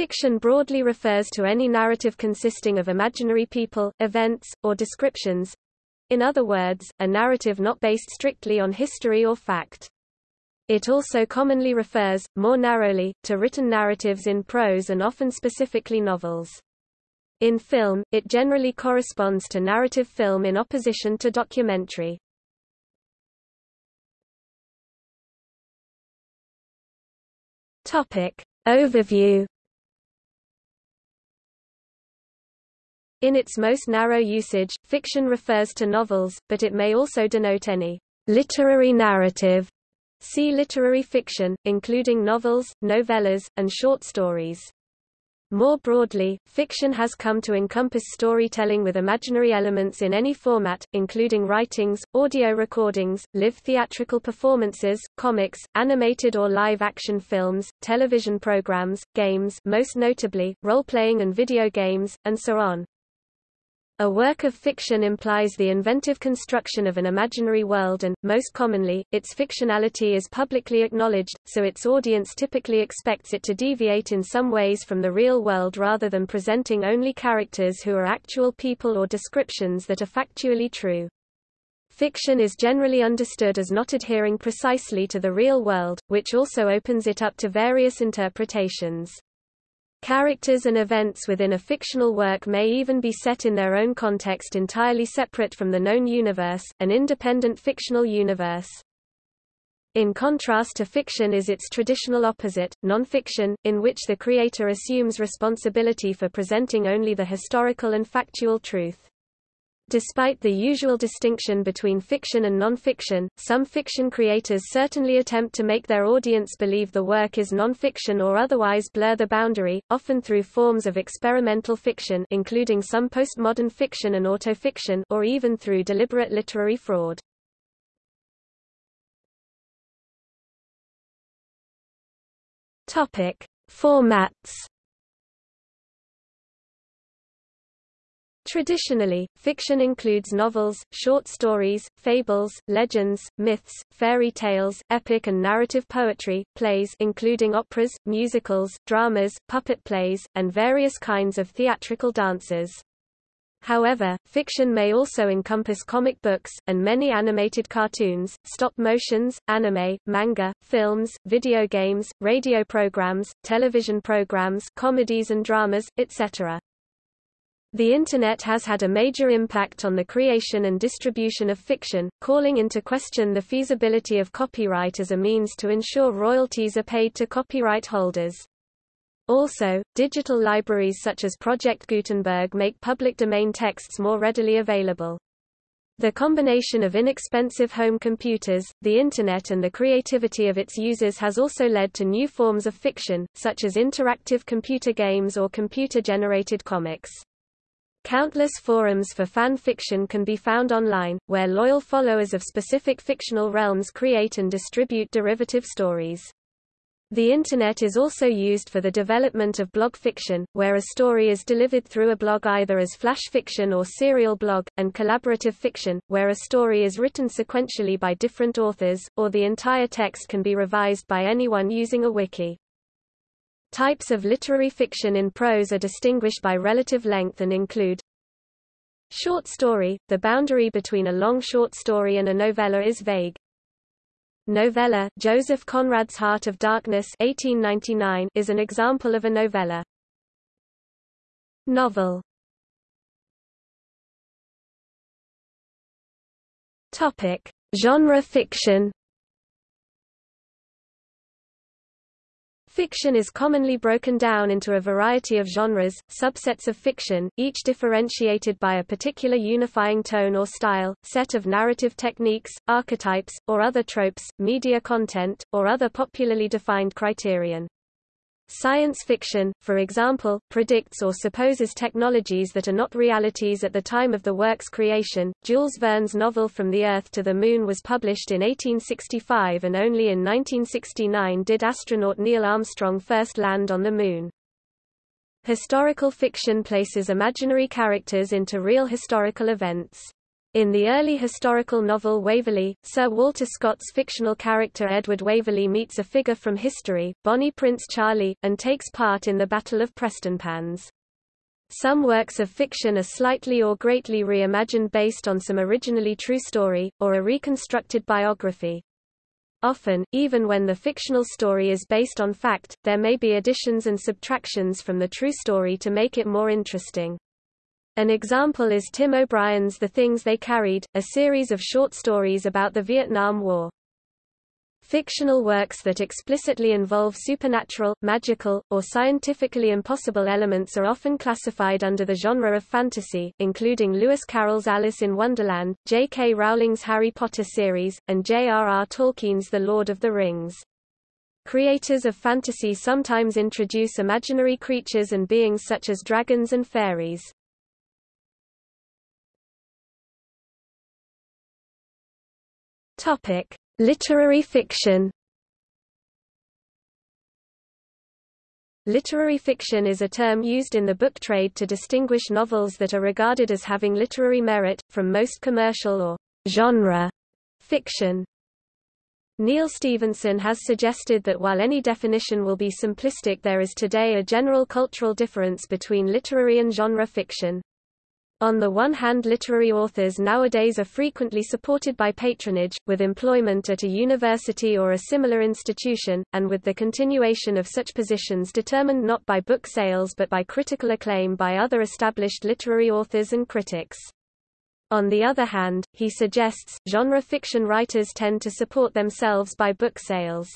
Fiction broadly refers to any narrative consisting of imaginary people, events, or descriptions. In other words, a narrative not based strictly on history or fact. It also commonly refers, more narrowly, to written narratives in prose and often specifically novels. In film, it generally corresponds to narrative film in opposition to documentary. Topic. Overview In its most narrow usage, fiction refers to novels, but it may also denote any literary narrative. See literary fiction, including novels, novellas, and short stories. More broadly, fiction has come to encompass storytelling with imaginary elements in any format, including writings, audio recordings, live theatrical performances, comics, animated or live-action films, television programs, games most notably, role-playing and video games, and so on. A work of fiction implies the inventive construction of an imaginary world and, most commonly, its fictionality is publicly acknowledged, so its audience typically expects it to deviate in some ways from the real world rather than presenting only characters who are actual people or descriptions that are factually true. Fiction is generally understood as not adhering precisely to the real world, which also opens it up to various interpretations. Characters and events within a fictional work may even be set in their own context entirely separate from the known universe, an independent fictional universe. In contrast to fiction is its traditional opposite, nonfiction, in which the creator assumes responsibility for presenting only the historical and factual truth. Despite the usual distinction between fiction and non-fiction, some fiction creators certainly attempt to make their audience believe the work is non-fiction or otherwise blur the boundary, often through forms of experimental fiction including some postmodern fiction and autofiction or even through deliberate literary fraud. Topic: Formats Traditionally, fiction includes novels, short stories, fables, legends, myths, fairy tales, epic and narrative poetry, plays including operas, musicals, dramas, puppet plays, and various kinds of theatrical dances. However, fiction may also encompass comic books, and many animated cartoons, stop motions, anime, manga, films, video games, radio programs, television programs comedies and dramas, etc. The Internet has had a major impact on the creation and distribution of fiction, calling into question the feasibility of copyright as a means to ensure royalties are paid to copyright holders. Also, digital libraries such as Project Gutenberg make public domain texts more readily available. The combination of inexpensive home computers, the Internet and the creativity of its users has also led to new forms of fiction, such as interactive computer games or computer-generated comics. Countless forums for fan fiction can be found online, where loyal followers of specific fictional realms create and distribute derivative stories. The Internet is also used for the development of blog fiction, where a story is delivered through a blog either as flash fiction or serial blog, and collaborative fiction, where a story is written sequentially by different authors, or the entire text can be revised by anyone using a wiki. Types of literary fiction in prose are distinguished by relative length and include Short story – The boundary between a long short story and a novella is vague. Novella – Joseph Conrad's Heart of Darkness 1899 is an example of a novella. Novel Topic. Genre fiction Fiction is commonly broken down into a variety of genres, subsets of fiction, each differentiated by a particular unifying tone or style, set of narrative techniques, archetypes, or other tropes, media content, or other popularly defined criterion. Science fiction, for example, predicts or supposes technologies that are not realities at the time of the work's creation. Jules Verne's novel From the Earth to the Moon was published in 1865 and only in 1969 did astronaut Neil Armstrong first land on the Moon. Historical fiction places imaginary characters into real historical events. In the early historical novel Waverley, Sir Walter Scott's fictional character Edward Waverley meets a figure from history, Bonnie Prince Charlie, and takes part in the Battle of Prestonpans. Some works of fiction are slightly or greatly reimagined based on some originally true story, or a reconstructed biography. Often, even when the fictional story is based on fact, there may be additions and subtractions from the true story to make it more interesting. An example is Tim O'Brien's The Things They Carried, a series of short stories about the Vietnam War. Fictional works that explicitly involve supernatural, magical, or scientifically impossible elements are often classified under the genre of fantasy, including Lewis Carroll's Alice in Wonderland, J.K. Rowling's Harry Potter series, and J.R.R. Tolkien's The Lord of the Rings. Creators of fantasy sometimes introduce imaginary creatures and beings such as dragons and fairies. Topic: Literary fiction. Literary fiction is a term used in the book trade to distinguish novels that are regarded as having literary merit, from most commercial or genre fiction. Neal Stephenson has suggested that while any definition will be simplistic there is today a general cultural difference between literary and genre fiction. On the one hand literary authors nowadays are frequently supported by patronage, with employment at a university or a similar institution, and with the continuation of such positions determined not by book sales but by critical acclaim by other established literary authors and critics. On the other hand, he suggests, genre fiction writers tend to support themselves by book sales.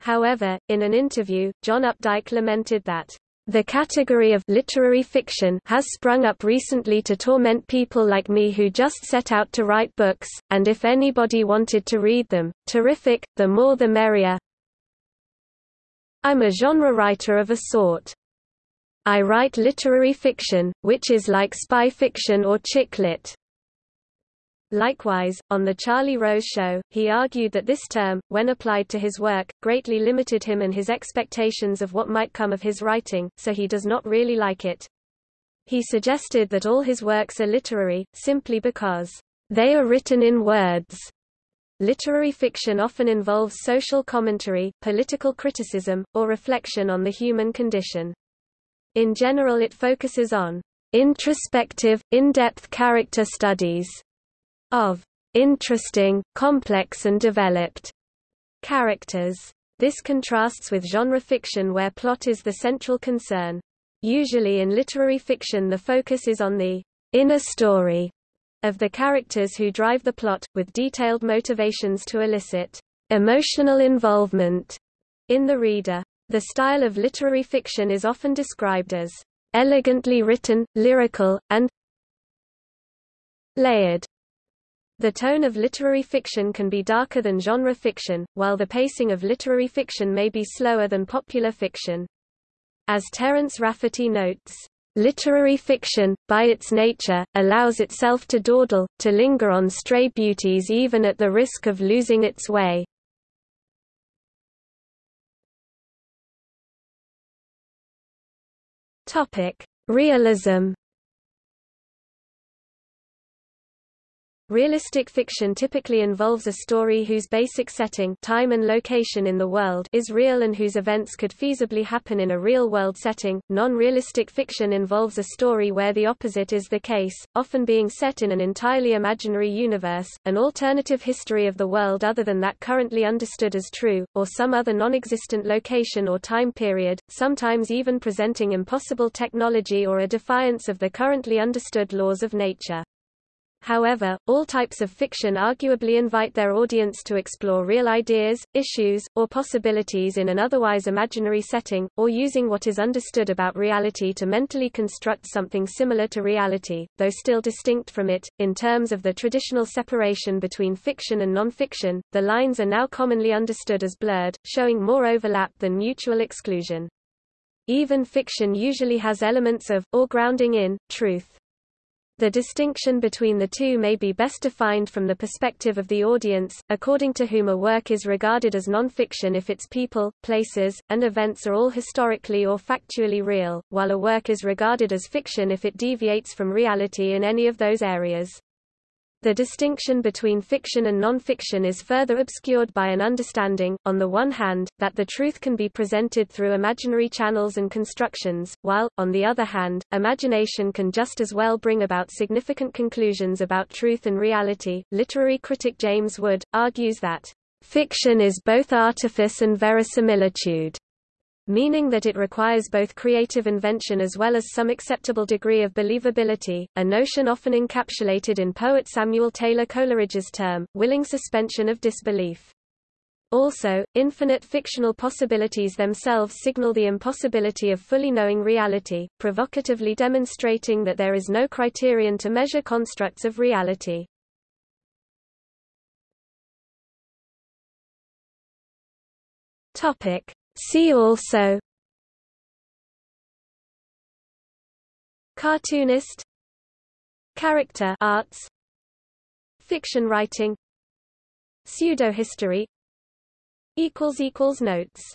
However, in an interview, John Updike lamented that the category of literary fiction has sprung up recently to torment people like me who just set out to write books, and if anybody wanted to read them, terrific, the more the merrier. I'm a genre writer of a sort. I write literary fiction, which is like spy fiction or chick lit. Likewise, on The Charlie Rose Show, he argued that this term, when applied to his work, greatly limited him and his expectations of what might come of his writing, so he does not really like it. He suggested that all his works are literary, simply because they are written in words. Literary fiction often involves social commentary, political criticism, or reflection on the human condition. In general it focuses on introspective, in-depth character studies of interesting, complex and developed characters. This contrasts with genre fiction where plot is the central concern. Usually in literary fiction the focus is on the inner story of the characters who drive the plot, with detailed motivations to elicit emotional involvement in the reader. The style of literary fiction is often described as elegantly written, lyrical, and layered. The tone of literary fiction can be darker than genre fiction, while the pacing of literary fiction may be slower than popular fiction. As Terence Rafferty notes, Literary fiction, by its nature, allows itself to dawdle, to linger on stray beauties even at the risk of losing its way. Realism Realistic fiction typically involves a story whose basic setting time and location in the world is real and whose events could feasibly happen in a real-world setting. Non-realistic fiction involves a story where the opposite is the case, often being set in an entirely imaginary universe, an alternative history of the world other than that currently understood as true, or some other non-existent location or time period, sometimes even presenting impossible technology or a defiance of the currently understood laws of nature. However, all types of fiction arguably invite their audience to explore real ideas, issues, or possibilities in an otherwise imaginary setting, or using what is understood about reality to mentally construct something similar to reality, though still distinct from it. In terms of the traditional separation between fiction and non-fiction, the lines are now commonly understood as blurred, showing more overlap than mutual exclusion. Even fiction usually has elements of, or grounding in, truth. The distinction between the two may be best defined from the perspective of the audience, according to whom a work is regarded as non-fiction if its people, places, and events are all historically or factually real, while a work is regarded as fiction if it deviates from reality in any of those areas. The distinction between fiction and non-fiction is further obscured by an understanding, on the one hand, that the truth can be presented through imaginary channels and constructions, while, on the other hand, imagination can just as well bring about significant conclusions about truth and reality. Literary critic James Wood argues that fiction is both artifice and verisimilitude meaning that it requires both creative invention as well as some acceptable degree of believability, a notion often encapsulated in poet Samuel Taylor Coleridge's term, willing suspension of disbelief. Also, infinite fictional possibilities themselves signal the impossibility of fully knowing reality, provocatively demonstrating that there is no criterion to measure constructs of reality. Topic: See also Cartoonist Character arts Fiction writing Pseudo-history Notes